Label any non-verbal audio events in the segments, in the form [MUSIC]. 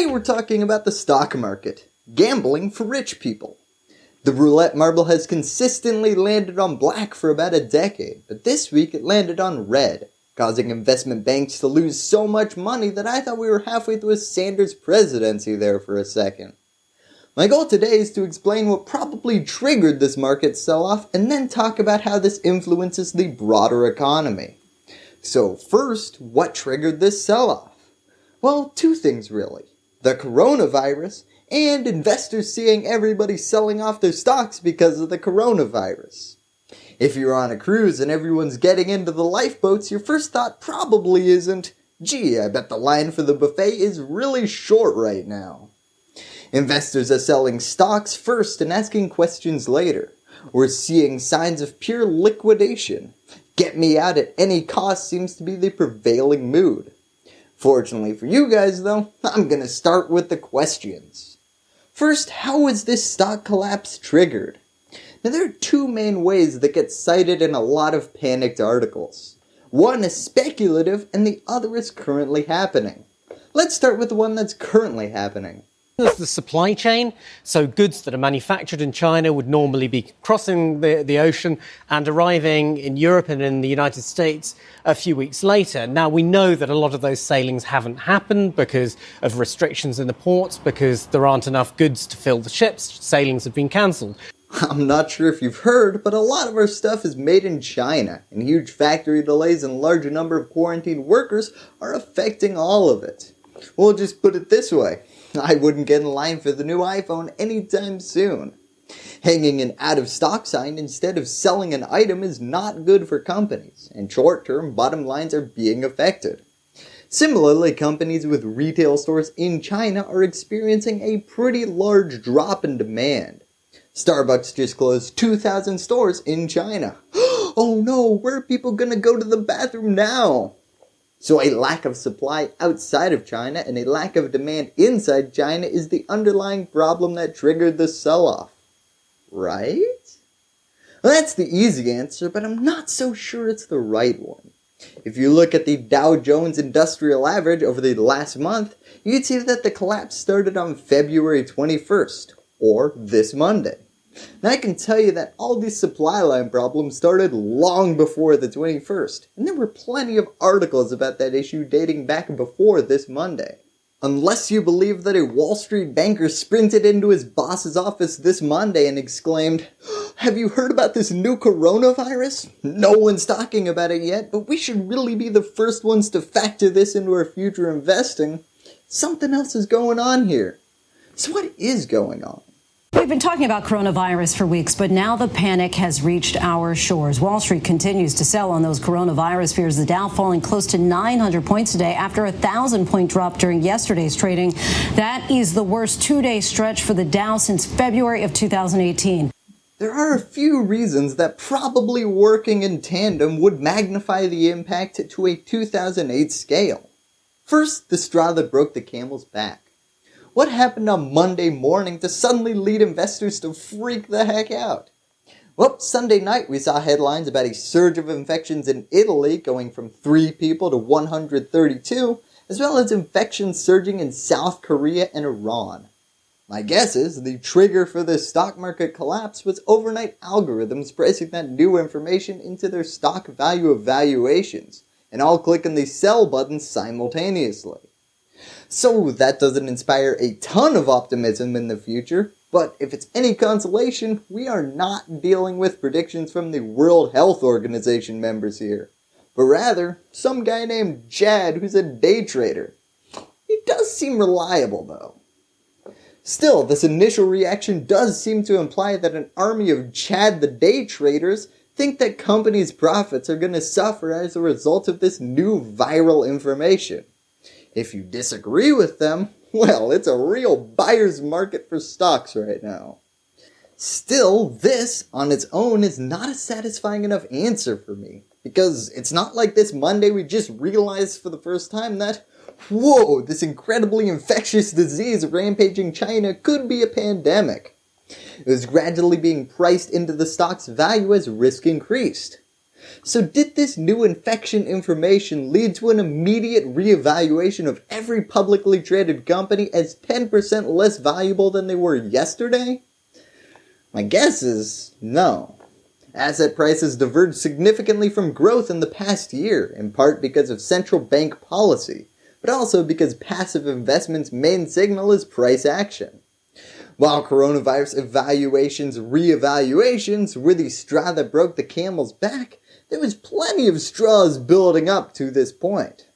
Today we're talking about the stock market, gambling for rich people. The roulette marble has consistently landed on black for about a decade, but this week it landed on red, causing investment banks to lose so much money that I thought we were halfway through a Sanders presidency there for a second. My goal today is to explain what probably triggered this market sell-off and then talk about how this influences the broader economy. So first, what triggered this sell-off? Well, two things really. The coronavirus and investors seeing everybody selling off their stocks because of the coronavirus. If you're on a cruise and everyone's getting into the lifeboats, your first thought probably isn't, gee, I bet the line for the buffet is really short right now. Investors are selling stocks first and asking questions later. We're seeing signs of pure liquidation. Get me out at any cost seems to be the prevailing mood. Fortunately for you guys though, I'm gonna start with the questions. First, how was this stock collapse triggered? Now there are two main ways that get cited in a lot of panicked articles. One is speculative and the other is currently happening. Let's start with the one that's currently happening. There's the supply chain, so goods that are manufactured in China would normally be crossing the, the ocean and arriving in Europe and in the United States a few weeks later. Now we know that a lot of those sailings haven't happened because of restrictions in the ports, because there aren't enough goods to fill the ships, sailings have been cancelled. [LAUGHS] I'm not sure if you've heard, but a lot of our stuff is made in China, and huge factory delays and large number of quarantined workers are affecting all of it. We'll just put it this way, [LAUGHS] I wouldn't get in line for the new iPhone anytime soon. Hanging an out of stock sign instead of selling an item is not good for companies, and short term bottom lines are being affected. Similarly, companies with retail stores in China are experiencing a pretty large drop in demand. Starbucks just closed 2,000 stores in China. [GASPS] oh no, where are people gonna go to the bathroom now? So a lack of supply outside of China and a lack of demand inside China is the underlying problem that triggered the sell-off. Right? Well, that's the easy answer, but I'm not so sure it's the right one. If you look at the Dow Jones Industrial Average over the last month, you'd see that the collapse started on February 21st, or this Monday. Now I can tell you that all these supply line problems started long before the 21st, and there were plenty of articles about that issue dating back before this Monday. Unless you believe that a Wall Street banker sprinted into his boss's office this Monday and exclaimed, [GASPS] have you heard about this new coronavirus? No one's talking about it yet, but we should really be the first ones to factor this into our future investing. Something else is going on here. So what is going on? We've been talking about coronavirus for weeks, but now the panic has reached our shores. Wall Street continues to sell on those coronavirus fears. The Dow falling close to 900 points today after a thousand point drop during yesterday's trading. That is the worst two day stretch for the Dow since February of 2018. There are a few reasons that probably working in tandem would magnify the impact to a 2008 scale. First, the straw that broke the camel's back. What happened on Monday morning to suddenly lead investors to freak the heck out? Well, Sunday night we saw headlines about a surge of infections in Italy going from 3 people to 132, as well as infections surging in South Korea and Iran. My guess is the trigger for this stock market collapse was overnight algorithms pricing that new information into their stock value evaluations, and all clicking the sell button simultaneously. So that doesn't inspire a ton of optimism in the future, but if it's any consolation, we are not dealing with predictions from the World Health Organization members here, but rather some guy named Chad who's a day trader. He does seem reliable though. Still, this initial reaction does seem to imply that an army of Chad the day traders think that companies' profits are going to suffer as a result of this new viral information. If you disagree with them, [LAUGHS] well, it's a real buyer's market for stocks right now. Still, this on its own is not a satisfying enough answer for me, because it's not like this Monday we just realized for the first time that, whoa, this incredibly infectious disease rampaging China could be a pandemic. It was gradually being priced into the stock's value as risk increased. So did this new infection information lead to an immediate reevaluation of every publicly traded company as 10% less valuable than they were yesterday? My guess is no. Asset prices diverged significantly from growth in the past year, in part because of central bank policy, but also because passive investment's main signal is price action. While coronavirus evaluations, re-evaluations were the straw that broke the camel's back, there was plenty of straws building up to this point.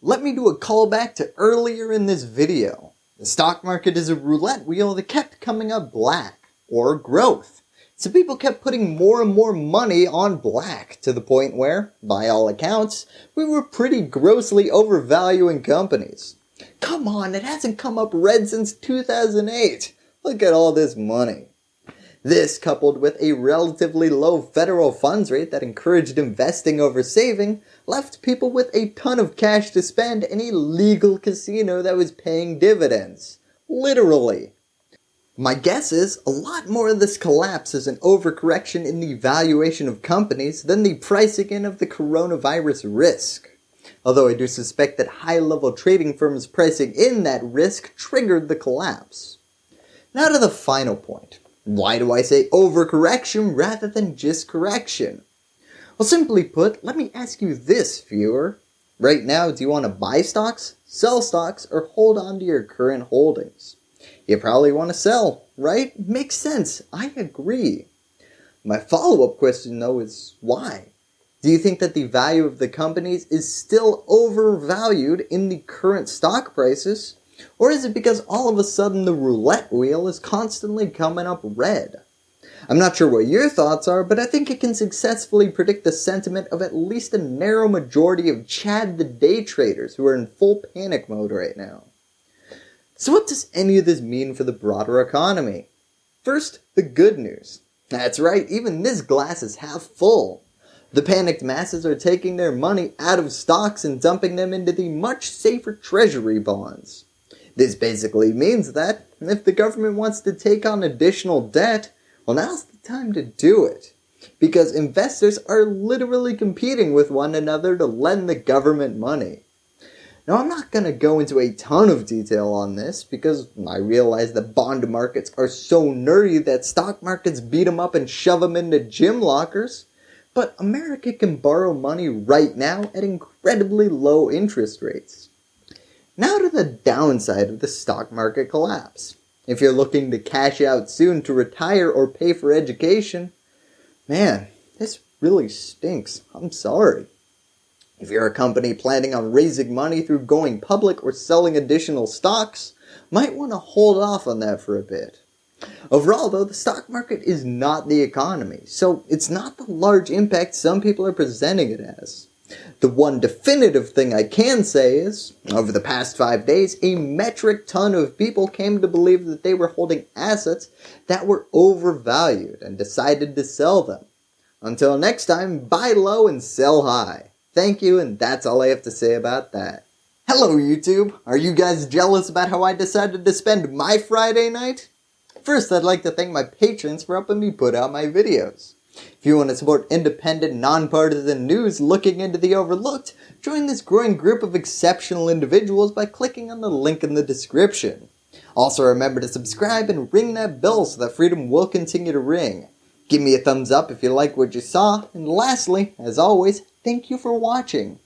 Let me do a callback to earlier in this video. The stock market is a roulette wheel that kept coming up black, or growth. So people kept putting more and more money on black to the point where, by all accounts, we were pretty grossly overvaluing companies. Come on, it hasn't come up red since 2008. Look at all this money. This, coupled with a relatively low federal funds rate that encouraged investing over saving, left people with a ton of cash to spend in a legal casino that was paying dividends. Literally. My guess is a lot more of this collapse is an overcorrection in the valuation of companies than the pricing in of the coronavirus risk. Although I do suspect that high-level trading firms pricing in that risk triggered the collapse. Now to the final point. Why do I say overcorrection rather than just correction? Well, simply put, let me ask you this, viewer. Right now, do you want to buy stocks, sell stocks, or hold on to your current holdings? You probably want to sell, right? Makes sense. I agree. My follow-up question though is why? Do you think that the value of the companies is still overvalued in the current stock prices? Or is it because all of a sudden the roulette wheel is constantly coming up red? I'm not sure what your thoughts are, but I think it can successfully predict the sentiment of at least a narrow majority of Chad the day traders who are in full panic mode right now. So what does any of this mean for the broader economy? First, the good news. That's right, even this glass is half full. The panicked masses are taking their money out of stocks and dumping them into the much safer treasury bonds. This basically means that if the government wants to take on additional debt, well now's the time to do it. Because investors are literally competing with one another to lend the government money. Now I'm not going to go into a ton of detail on this because I realize that bond markets are so nerdy that stock markets beat them up and shove them into gym lockers. But America can borrow money right now at incredibly low interest rates. Now to the downside of the stock market collapse. If you're looking to cash out soon to retire or pay for education, man, this really stinks. I'm sorry. If you're a company planning on raising money through going public or selling additional stocks, might want to hold off on that for a bit. Overall though, the stock market is not the economy, so it's not the large impact some people are presenting it as. The one definitive thing I can say is, over the past five days, a metric ton of people came to believe that they were holding assets that were overvalued and decided to sell them. Until next time, buy low and sell high. Thank you, and that's all I have to say about that. Hello YouTube! Are you guys jealous about how I decided to spend my Friday night? First, I'd like to thank my patrons for helping me put out my videos. If you want to support independent, nonpartisan news looking into the overlooked, join this growing group of exceptional individuals by clicking on the link in the description. Also remember to subscribe and ring that bell so that freedom will continue to ring. Give me a thumbs up if you like what you saw, and lastly, as always, thank you for watching.